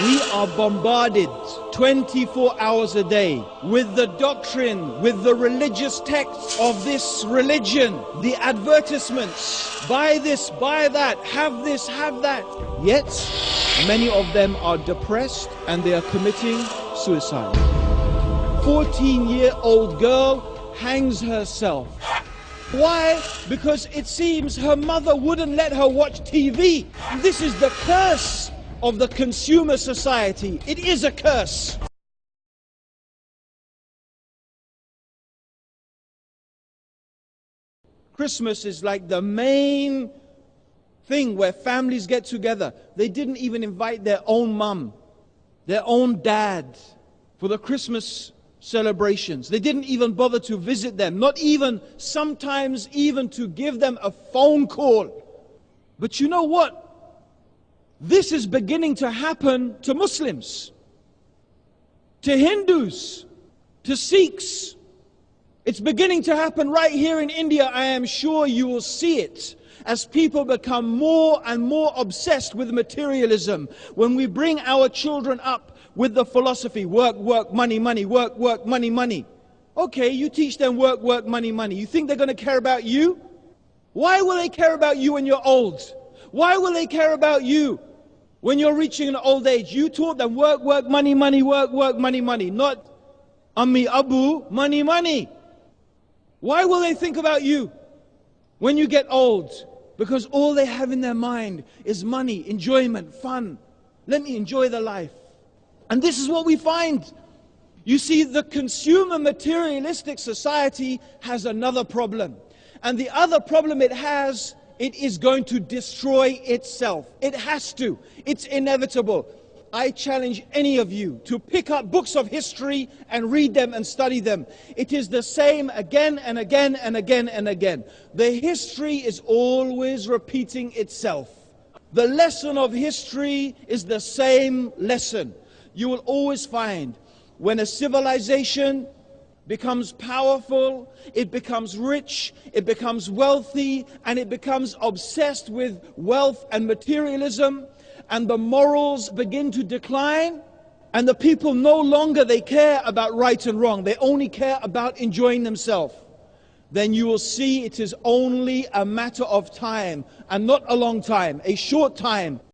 We are bombarded 24 hours a day with the doctrine, with the religious texts of this religion, the advertisements. Buy this, buy that, have this, have that. Yet, many of them are depressed and they are committing suicide. 14 year old girl hangs herself. Why? Because it seems her mother wouldn't let her watch TV. This is the curse of the consumer society. It is a curse. Christmas is like the main thing where families get together. They didn't even invite their own mum, their own dad for the Christmas celebrations. They didn't even bother to visit them, not even sometimes even to give them a phone call. But you know what? This is beginning to happen to Muslims, to Hindus, to Sikhs. It's beginning to happen right here in India. I am sure you will see it as people become more and more obsessed with materialism. When we bring our children up with the philosophy work, work, money, money, work, work, money, money. Okay, you teach them work, work, money, money. You think they're going to care about you? Why will they care about you when you're old? Why will they care about you when you're reaching an old age, you taught them work, work, money, money, work, work, money, money. Not Ammi, Abu, money, money. Why will they think about you when you get old? Because all they have in their mind is money, enjoyment, fun. Let me enjoy the life. And this is what we find. You see, the consumer materialistic society has another problem. And the other problem it has it is going to destroy itself. It has to. It's inevitable. I challenge any of you to pick up books of history and read them and study them. It is the same again and again and again and again. The history is always repeating itself. The lesson of history is the same lesson. You will always find when a civilization becomes powerful, it becomes rich, it becomes wealthy, and it becomes obsessed with wealth and materialism, and the morals begin to decline, and the people no longer they care about right and wrong, they only care about enjoying themselves. Then you will see it is only a matter of time, and not a long time, a short time,